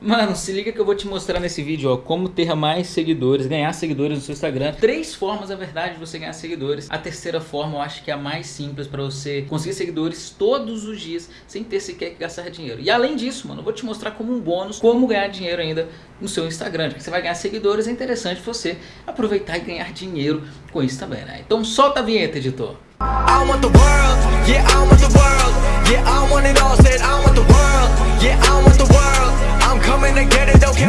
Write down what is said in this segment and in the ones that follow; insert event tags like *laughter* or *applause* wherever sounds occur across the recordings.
Mano, se liga que eu vou te mostrar nesse vídeo, ó, como ter mais seguidores, ganhar seguidores no seu Instagram. Três formas, na verdade, de você ganhar seguidores. A terceira forma eu acho que é a mais simples para você conseguir seguidores todos os dias, sem ter sequer que gastar dinheiro. E além disso, mano, eu vou te mostrar como um bônus, como ganhar dinheiro ainda no seu Instagram. Porque você vai ganhar seguidores, é interessante você aproveitar e ganhar dinheiro com isso também, né? Então solta a vinheta, editor. I want the world, yeah, I want the world, yeah, I want it all, said I want the world, yeah, I want the world.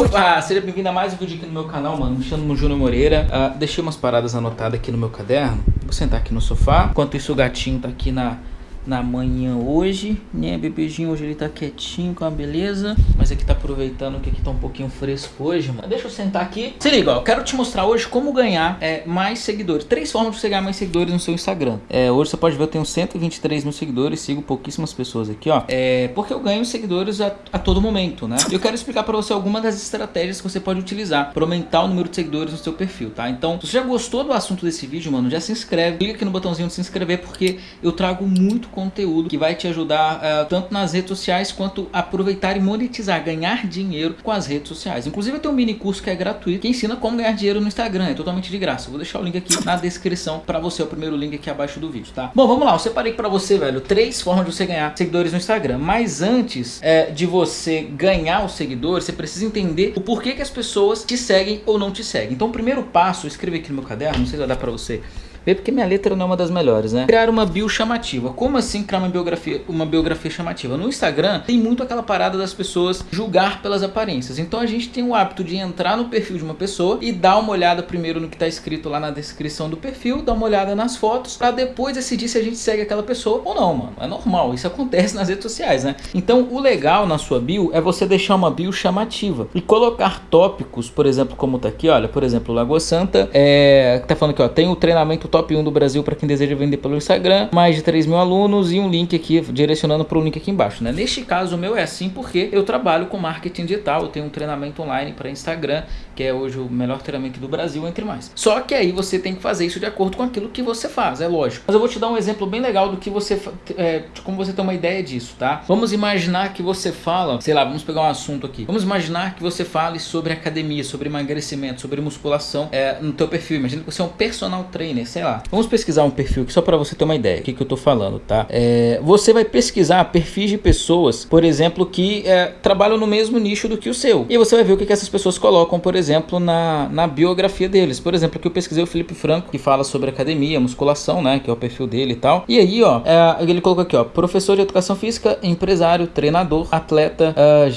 Opa, seja bem-vindo a mais um vídeo aqui no meu canal, mano. Me chamo Júnior Moreira. Uh, deixei umas paradas anotadas aqui no meu caderno. Vou sentar aqui no sofá. Enquanto isso, o gatinho tá aqui na na manhã hoje, né? Bebezinho hoje ele tá quietinho com a beleza, mas aqui tá aproveitando que aqui tá um pouquinho fresco hoje, mano. Deixa eu sentar aqui. Se liga, ó, eu quero te mostrar hoje como ganhar é, mais seguidores. Três formas de você ganhar mais seguidores no seu Instagram. É, hoje você pode ver, eu tenho 123 mil seguidores, sigo pouquíssimas pessoas aqui, ó. É, porque eu ganho seguidores a, a todo momento, né? Eu quero explicar pra você algumas das estratégias que você pode utilizar para aumentar o número de seguidores no seu perfil, tá? Então, se você já gostou do assunto desse vídeo, mano, já se inscreve. Clica aqui no botãozinho de se inscrever, porque eu trago muito conteúdo que vai te ajudar uh, tanto nas redes sociais quanto aproveitar e monetizar, ganhar dinheiro com as redes sociais. Inclusive eu tenho um mini curso que é gratuito que ensina como ganhar dinheiro no Instagram, é totalmente de graça. Eu vou deixar o link aqui na descrição para você, é o primeiro link aqui abaixo do vídeo, tá? Bom, vamos lá, eu separei para você, velho, três formas de você ganhar seguidores no Instagram. Mas antes é, de você ganhar os seguidores, você precisa entender o porquê que as pessoas te seguem ou não te seguem. Então o primeiro passo, eu escrevi aqui no meu caderno, não sei se vai dar para você Vê porque minha letra não é uma das melhores, né? Criar uma bio chamativa. Como assim criar uma biografia, uma biografia chamativa? No Instagram tem muito aquela parada das pessoas julgar pelas aparências. Então a gente tem o hábito de entrar no perfil de uma pessoa e dar uma olhada primeiro no que está escrito lá na descrição do perfil, dar uma olhada nas fotos, para depois decidir se a gente segue aquela pessoa ou não, mano. É normal, isso acontece nas redes sociais, né? Então o legal na sua bio é você deixar uma bio chamativa e colocar tópicos, por exemplo, como tá aqui, olha, por exemplo, Lagoa Santa, é, tá falando aqui, ó, tem o treinamento top 1 do Brasil para quem deseja vender pelo Instagram, mais de 3 mil alunos e um link aqui direcionando para o link aqui embaixo. Né? Neste caso o meu é assim porque eu trabalho com marketing digital, eu tenho um treinamento online para Instagram, que é hoje o melhor treinamento do Brasil, entre mais. Só que aí você tem que fazer isso de acordo com aquilo que você faz, é lógico. Mas eu vou te dar um exemplo bem legal do que você, é, de como você tem uma ideia disso, tá? Vamos imaginar que você fala, sei lá, vamos pegar um assunto aqui. Vamos imaginar que você fale sobre academia, sobre emagrecimento, sobre musculação é, no teu perfil. Imagina que você é um personal trainer, sei lá. Vamos pesquisar um perfil só para você ter uma ideia do que, que eu tô falando, tá? É, você vai pesquisar perfis de pessoas, por exemplo, que é, trabalham no mesmo nicho do que o seu. E você vai ver o que, que essas pessoas colocam, por exemplo, na, na biografia deles. Por exemplo, aqui eu pesquisei o Felipe Franco, que fala sobre academia, musculação, né? Que é o perfil dele e tal. E aí, ó, é, ele colocou aqui, ó, professor de educação física, empresário, treinador, atleta, uh,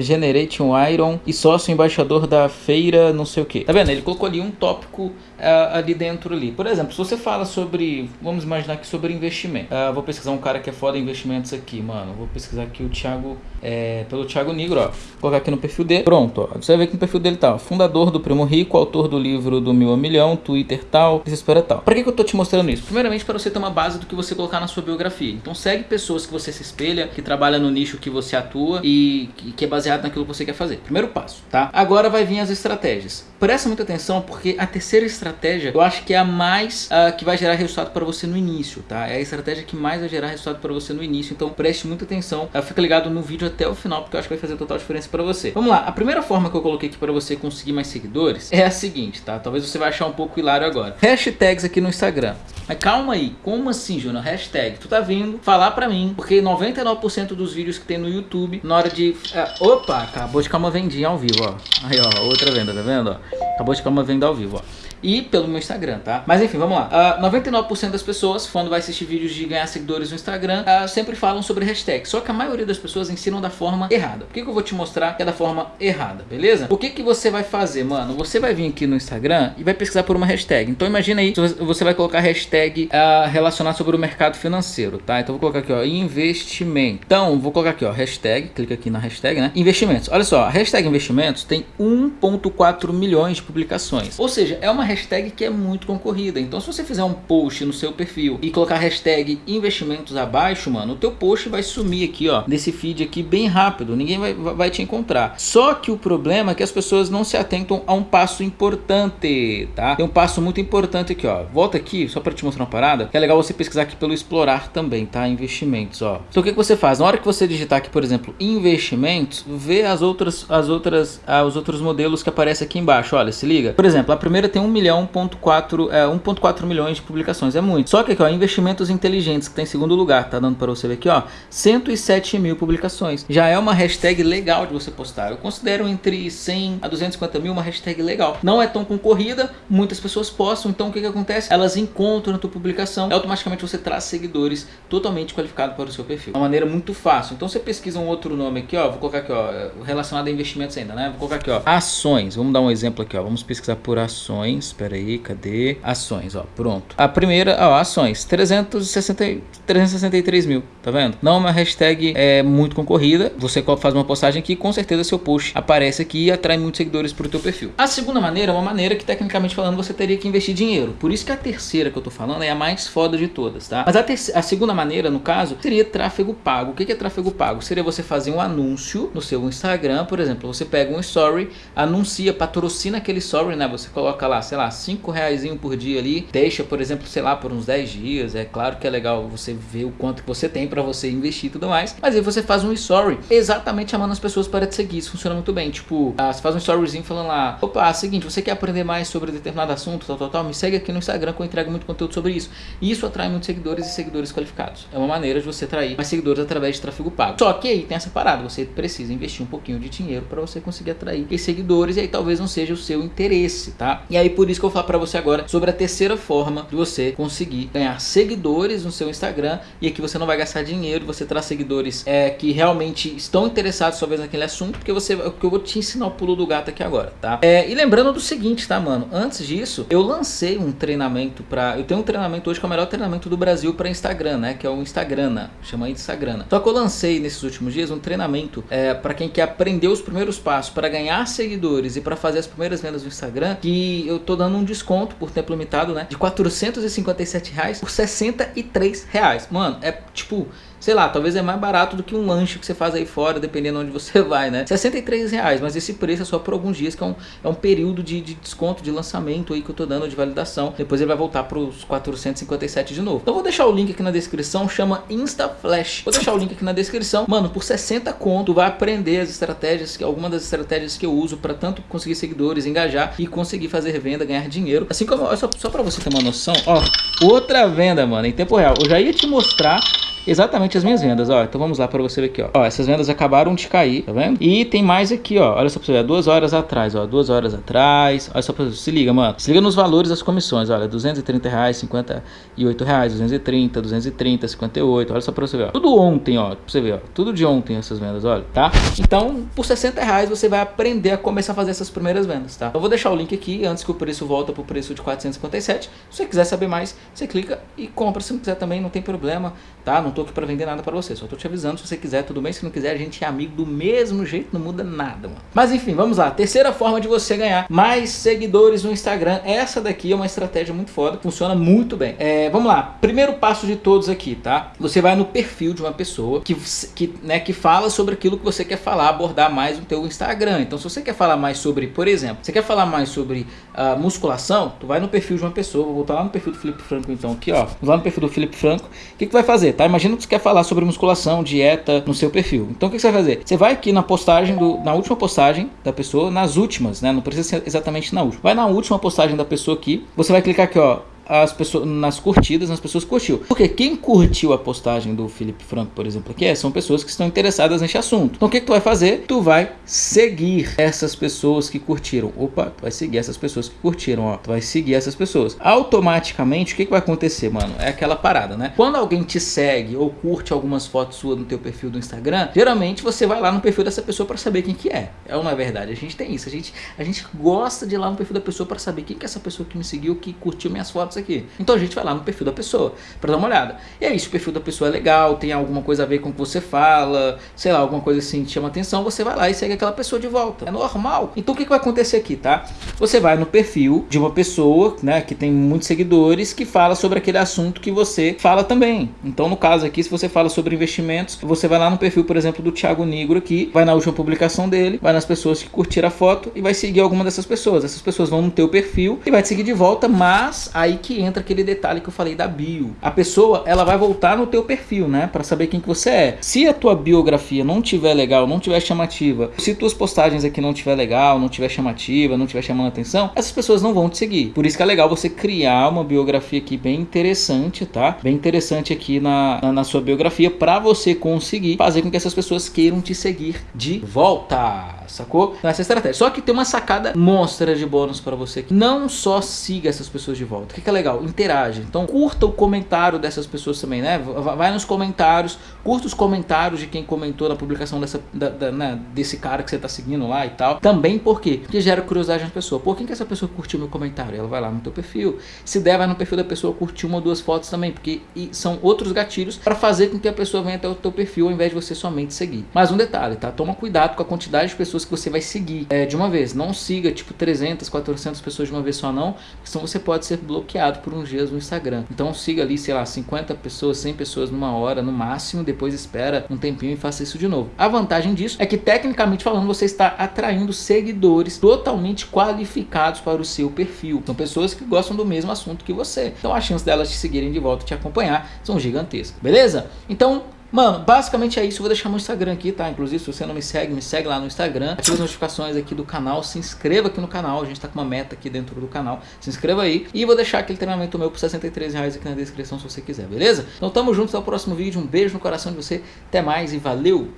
Generation Iron e sócio embaixador da feira, não sei o que. Tá vendo? Ele colocou ali um tópico uh, ali dentro ali. Por exemplo, se você fala sobre, vamos imaginar aqui sobre investimento. Uh, vou pesquisar um cara que é foda em investimentos aqui, mano. Vou pesquisar aqui o Thiago, é, pelo Thiago Negro, ó. Vou colocar aqui no perfil dele. Pronto, ó. Você vai ver que no perfil dele tá, ó, fundador do Primo Rico, autor do livro do Mil a Milhão, Twitter tal, desespera tal. Pra que, que eu tô te mostrando isso? Primeiramente para você ter uma base do que você colocar na sua biografia. Então segue pessoas que você se espelha, que trabalha no nicho que você atua e que é baseado naquilo que você quer fazer. Primeiro passo, tá? Agora vai vir as estratégias. Presta muita atenção porque a terceira estratégia eu acho que é a mais uh, que vai gerar resultado para você no início, tá? É a estratégia que mais vai gerar resultado para você no início, então preste muita atenção, uh, fica ligado no vídeo até o final porque eu acho que vai fazer total diferença para você. Vamos lá, a primeira forma que eu coloquei aqui para você conseguir mais seguidores é a seguinte, tá? Talvez você vai achar um pouco hilário agora. Hashtags aqui no Instagram. Mas calma aí, como assim, Júnior? Hashtag, tu tá vindo falar pra mim, porque 99% dos vídeos que tem no YouTube, na hora de... Uh, opa, acabou de ficar uma vendinha ao vivo, ó. Aí, ó, outra venda, tá vendo, ó? Acabou de ficar uma venda ao vivo, ó e pelo meu Instagram, tá? Mas enfim, vamos lá. Uh, ah, 99% das pessoas, quando vai assistir vídeos de ganhar seguidores no Instagram, uh, sempre falam sobre hashtag. Só que a maioria das pessoas ensinam da forma errada. Por que, que eu vou te mostrar que é da forma errada, beleza? O que, que você vai fazer, mano? Você vai vir aqui no Instagram e vai pesquisar por uma hashtag. Então imagina aí, você vai colocar hashtag uh, relacionada sobre o mercado financeiro, tá? Então vou colocar aqui, ó, investimento. Então, vou colocar aqui, ó, hashtag, clica aqui na hashtag, né? Investimentos. Olha só, a hashtag investimentos tem 1.4 milhões de publicações. Ou seja, é uma hashtag que é muito concorrida. Então se você fizer um post no seu perfil e colocar hashtag investimentos abaixo, mano, o teu post vai sumir aqui, ó, desse feed aqui bem rápido. Ninguém vai, vai te encontrar. Só que o problema é que as pessoas não se atentam a um passo importante, tá? Tem um passo muito importante aqui, ó. Volta aqui, só para te mostrar uma parada, que é legal você pesquisar aqui pelo explorar também, tá? Investimentos, ó. Então o que, que você faz? Na hora que você digitar aqui, por exemplo, investimentos, vê as outras, as outras, ah, os outros modelos que aparecem aqui embaixo, olha, se liga. Por exemplo, a primeira tem 1 milhão, ponto 4, é, 1.4 milhões de publicações, é muito. Só que aqui, ó, investimentos inteligentes, que tá em segundo lugar, tá dando para você ver aqui, ó, 107 mil publicações. Já é uma hashtag legal de você postar. Eu considero entre 100 a 250 mil uma hashtag legal. Não é tão concorrida, muitas pessoas postam, então o que que acontece? Elas encontram a tua publicação automaticamente você traz seguidores totalmente qualificados para o seu perfil. Uma maneira muito fácil. Então você pesquisa um outro nome aqui, ó, vou colocar aqui, ó, relacionado a investimentos ainda, né? Vou colocar aqui, ó, ações. Vamos dar um exemplo aqui, ó. Vamos pesquisar por ações. Espera aí, cadê? Ações, ó, pronto. A primeira, ó, ações, 360, 363 mil, tá vendo? Não é uma hashtag é, muito concorrida. Você faz uma postagem aqui, com certeza seu post aparece aqui e atrai muitos seguidores para o teu perfil. A segunda maneira é uma maneira que, tecnicamente falando, você teria que investir dinheiro. Por isso que a terceira que eu tô falando é a mais foda de todas, tá? Mas a, a segunda maneira, no caso, seria tráfego pago. O que é tráfego pago? Seria você fazer um anúncio no seu Instagram, por exemplo, você pega um story, anuncia, patrocina aquele story, né? Você coloca lá, sei lá, 5 reais por dia ali, deixa, por exemplo, sei lá, por uns 10 dias. É claro que é legal você ver o quanto que você tem para você investir e tudo mais. Mas aí você faz um story exatamente chamando as pessoas para te seguir. Isso funciona muito bem. Tipo, ah, você faz um storyzinho falando lá, opa, é seguinte, você quer aprender mais sobre determinado assunto, tal, tal, tal, me segue aqui no Instagram que eu entrego muito conteúdo sobre isso. E isso atrai muitos seguidores e seguidores qualificados. É uma maneira de você atrair mais seguidores através de tráfego pago. Só que aí tem essa parada, você precisa investir um pouquinho de dinheiro para você conseguir atrair esses seguidores e aí talvez não seja o seu interesse, tá? E aí por isso que eu vou falar para você agora sobre a terceira forma de você conseguir ganhar seguidores no seu Instagram e aqui você não vai gastar dinheiro, você traz seguidores é, que realmente estão interessados talvez naquele assunto, porque você, que eu vou te ensinar o pulo do gato aqui agora, tá? É, e lembrando do seguinte, tá, mano? Antes disso, eu lancei um treinamento para, eu tenho um treinamento hoje que é o melhor treinamento do Brasil para Instagram, né? Que é o Instagrana, chama Instagrana. Só que eu lancei nesses últimos dias um treinamento é, para quem quer aprender os primeiros passos para ganhar seguidores e para fazer as primeiras vendas no Instagram, que eu tô dando um desconto por tempo limitado, né? De 457 reais por 63 reais. Mano, é tipo sei lá, talvez é mais barato do que um lanche que você faz aí fora, dependendo onde você *laughs* vai, né? 63 reais, mas esse preço é só por alguns dias, que é um, é um período de, de desconto, de lançamento aí que eu tô dando de validação. Depois ele vai voltar para os 457 de novo. Então vou deixar o link aqui na descrição, chama InstaFlash. Vou deixar o link aqui na descrição. Mano, por 60 conto, vai aprender as estratégias, que algumas das estratégias que eu uso para tanto conseguir seguidores, engajar e conseguir fazer venda, ganhar dinheiro. Assim como, só, só para você ter uma noção, ó, outra venda, mano, em tempo real. Eu já ia te mostrar exatamente as minhas vendas, ó. Então vamos lá para você ver aqui, ó. ó. Essas vendas acabaram de cair, tá vendo? E tem mais aqui, ó. Olha só pra você ver, duas horas atrás, ó. Duas horas atrás. Olha só pra você, se liga, mano. Se liga nos valores das comissões, olha. 230 reais, 58 reais, 230, 230, 58. Olha só pra você ver, ó. Tudo ontem, ó. Pra você ver, ó. Tudo de ontem essas vendas, olha, tá? Então, por 60 reais você vai aprender a começar a fazer essas primeiras vendas, tá? Eu vou deixar o link aqui antes que o preço volta pro preço de 457. Se você quiser saber mais, você clica e compra. Se não quiser também, não tem problema, tá? Não tô aqui para vender nada para você, só tô te avisando, se você quiser, tudo bem, se não quiser, a gente é amigo do mesmo jeito, não muda nada, mano. Mas enfim, vamos lá, terceira forma de você ganhar mais seguidores no Instagram, essa daqui é uma estratégia muito foda, funciona muito bem. É, vamos lá, primeiro passo de todos aqui, tá? Você vai no perfil de uma pessoa que, que, né, que fala sobre aquilo que você quer falar, abordar mais no teu Instagram. Então se você quer falar mais sobre, por exemplo, você quer falar mais sobre uh, musculação, tu vai no perfil de uma pessoa, vou voltar lá no perfil do Felipe Franco então aqui, ó, lá no perfil do Felipe Franco, o que, que vai fazer, tá? Imagina que você quer falar sobre musculação, dieta no seu perfil. Então o que você vai fazer? Você vai aqui na postagem, do, na última postagem da pessoa, nas últimas, né? Não precisa ser exatamente na última. Vai na última postagem da pessoa aqui, você vai clicar aqui, ó, as pessoas nas curtidas, nas pessoas que curtiu. Porque quem curtiu a postagem do Felipe Franco, por exemplo, aqui é, são pessoas que estão interessadas nesse assunto. Então o que, que tu vai fazer? Tu vai seguir essas pessoas que curtiram. Opa, tu vai seguir essas pessoas que curtiram, ó. Tu vai seguir essas pessoas. Automaticamente, o que, que vai acontecer, mano? É aquela parada, né? Quando alguém te segue ou curte algumas fotos suas no teu perfil do Instagram, geralmente você vai lá no perfil dessa pessoa para saber quem que é. É uma verdade. A gente tem isso. A gente, a gente gosta de ir lá no perfil da pessoa para saber quem que é essa pessoa que me seguiu, que curtiu minhas fotos fotos aqui. Então a gente vai lá no perfil da pessoa para dar uma olhada. E aí, se o perfil da pessoa é legal, tem alguma coisa a ver com o que você fala, sei lá, alguma coisa assim que chama atenção, você vai lá e segue aquela pessoa de volta. É normal. Então o que, que vai acontecer aqui, tá? Você vai no perfil de uma pessoa, né, que tem muitos seguidores, que fala sobre aquele assunto que você fala também. Então no caso aqui, se você fala sobre investimentos, você vai lá no perfil, por exemplo, do Thiago Negro aqui, vai na última publicação dele, vai nas pessoas que curtiram a foto e vai seguir alguma dessas pessoas. Essas pessoas vão no teu perfil e vai te seguir de volta, mas aí que entra aquele detalhe que eu falei da bio. A pessoa, ela vai voltar no teu perfil, né, para saber quem que você é. Se a tua biografia não tiver legal, não tiver chamativa, se tuas postagens aqui não tiver legal, não tiver chamativa, não tiver chamando atenção, essas pessoas não vão te seguir. Por isso que é legal você criar uma biografia aqui bem interessante, tá? Bem interessante aqui na, na, na sua biografia para você conseguir fazer com que essas pessoas queiram te seguir de volta sacou? Então, essa é a estratégia. Só que tem uma sacada monstra de bônus para você que não só siga essas pessoas de volta. O que, que é legal? Interage. Então curta o comentário dessas pessoas também, né? Vai nos comentários, curta os comentários de quem comentou na publicação dessa, da, da, né? desse cara que você tá seguindo lá e tal. Também por quê? Porque gera curiosidade na pessoa. Por que, que essa pessoa curtiu meu comentário? Ela vai lá no teu perfil. Se der, vai no perfil da pessoa curtir uma ou duas fotos também, porque são outros gatilhos para fazer com que a pessoa venha até o teu perfil ao invés de você somente seguir. Mas um detalhe, tá? Toma cuidado com a quantidade de pessoas que você vai seguir é, de uma vez. Não siga tipo 300, 400 pessoas de uma vez só não, senão você pode ser bloqueado por uns dias no Instagram. Então siga ali, sei lá, 50 pessoas, 100 pessoas numa hora no máximo, depois espera um tempinho e faça isso de novo. A vantagem disso é que tecnicamente falando você está atraindo seguidores totalmente qualificados para o seu perfil. São pessoas que gostam do mesmo assunto que você. Então a chance delas te seguirem de volta e te acompanhar são gigantescas. Beleza? Então Mano, basicamente é isso. Eu vou deixar meu Instagram aqui, tá? Inclusive, se você não me segue, me segue lá no Instagram. Ative as notificações aqui do canal. Se inscreva aqui no canal. A gente tá com uma meta aqui dentro do canal. Se inscreva aí. E vou deixar aquele treinamento meu por 63 reais aqui na descrição se você quiser, beleza? Então tamo junto, até o próximo vídeo. Um beijo no coração de você. Até mais e valeu!